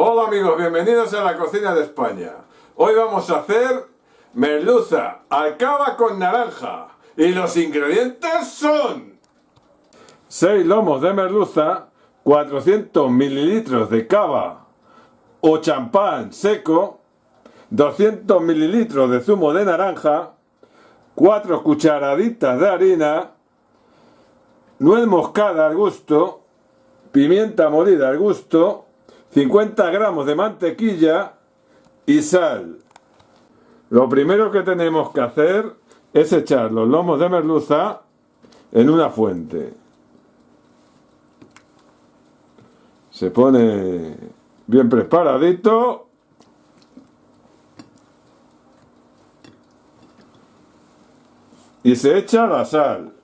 Hola amigos, bienvenidos a la cocina de España. Hoy vamos a hacer merluza, alcaba con naranja. Y los ingredientes son 6 lomos de merluza, 400 mililitros de cava o champán seco, 200 mililitros de zumo de naranja, 4 cucharaditas de harina, nuez moscada al gusto, pimienta molida al gusto, 50 gramos de mantequilla y sal. Lo primero que tenemos que hacer es echar los lomos de merluza en una fuente. Se pone bien preparadito. Y se echa la sal.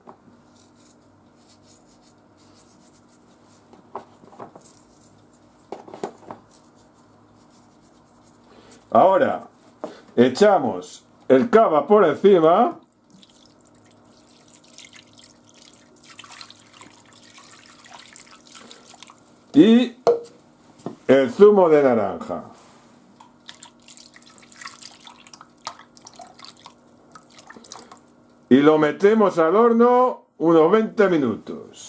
Ahora echamos el cava por encima. Y el zumo de naranja. Y lo metemos al horno unos 20 minutos.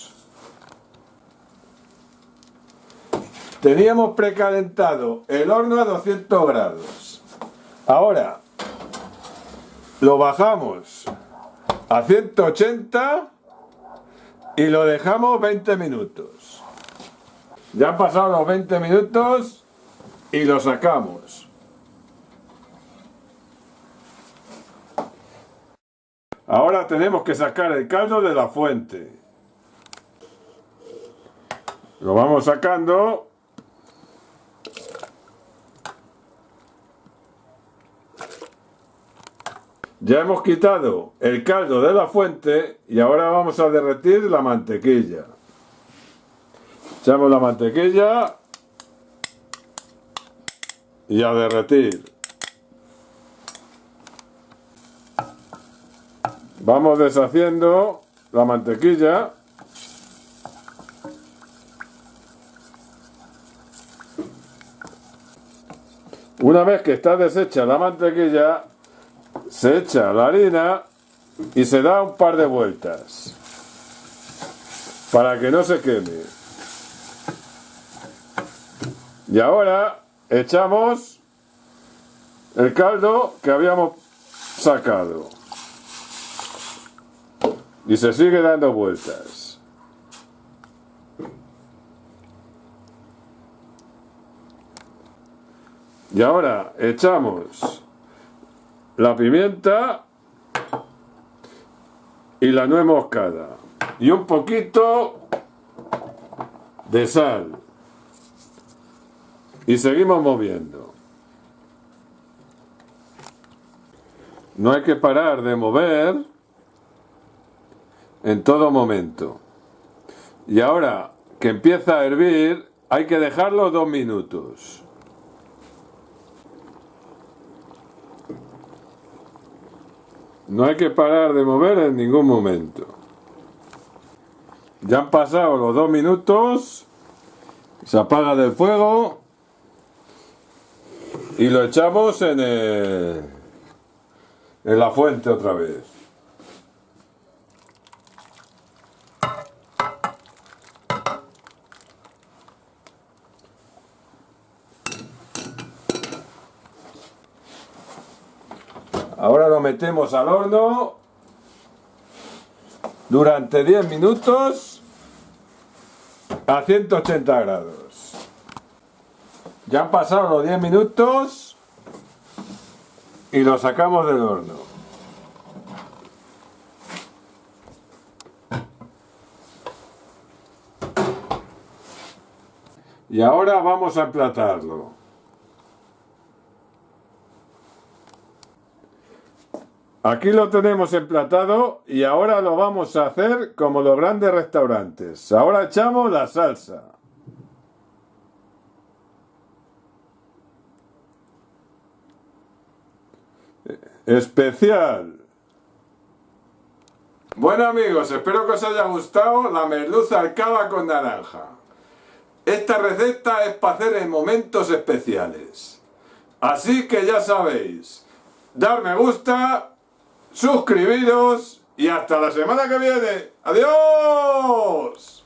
Teníamos precalentado el horno a 200 grados. Ahora lo bajamos a 180 y lo dejamos 20 minutos. Ya han pasado los 20 minutos y lo sacamos. Ahora tenemos que sacar el caldo de la fuente. Lo vamos sacando Ya hemos quitado el caldo de la fuente y ahora vamos a derretir la mantequilla. Echamos la mantequilla y a derretir. Vamos deshaciendo la mantequilla. Una vez que está deshecha la mantequilla, se echa la harina y se da un par de vueltas para que no se queme. Y ahora echamos el caldo que habíamos sacado. Y se sigue dando vueltas. Y ahora echamos la pimienta y la nuez moscada. Y un poquito de sal. Y seguimos moviendo. No hay que parar de mover en todo momento. Y ahora que empieza a hervir hay que dejarlo dos minutos No hay que parar de mover en ningún momento. Ya han pasado los dos minutos. Se apaga del fuego. Y lo echamos en, en la fuente otra vez. Ahora lo metemos al horno durante 10 minutos a 180 grados. Ya han pasado los 10 minutos y lo sacamos del horno. Y ahora vamos a emplatarlo. Aquí lo tenemos emplatado y ahora lo vamos a hacer como los grandes restaurantes. Ahora echamos la salsa. Especial. Bueno amigos, espero que os haya gustado la merluza alcaba con naranja. Esta receta es para hacer en momentos especiales. Así que ya sabéis, dar me gusta, suscribiros y hasta la semana que viene. ¡Adiós!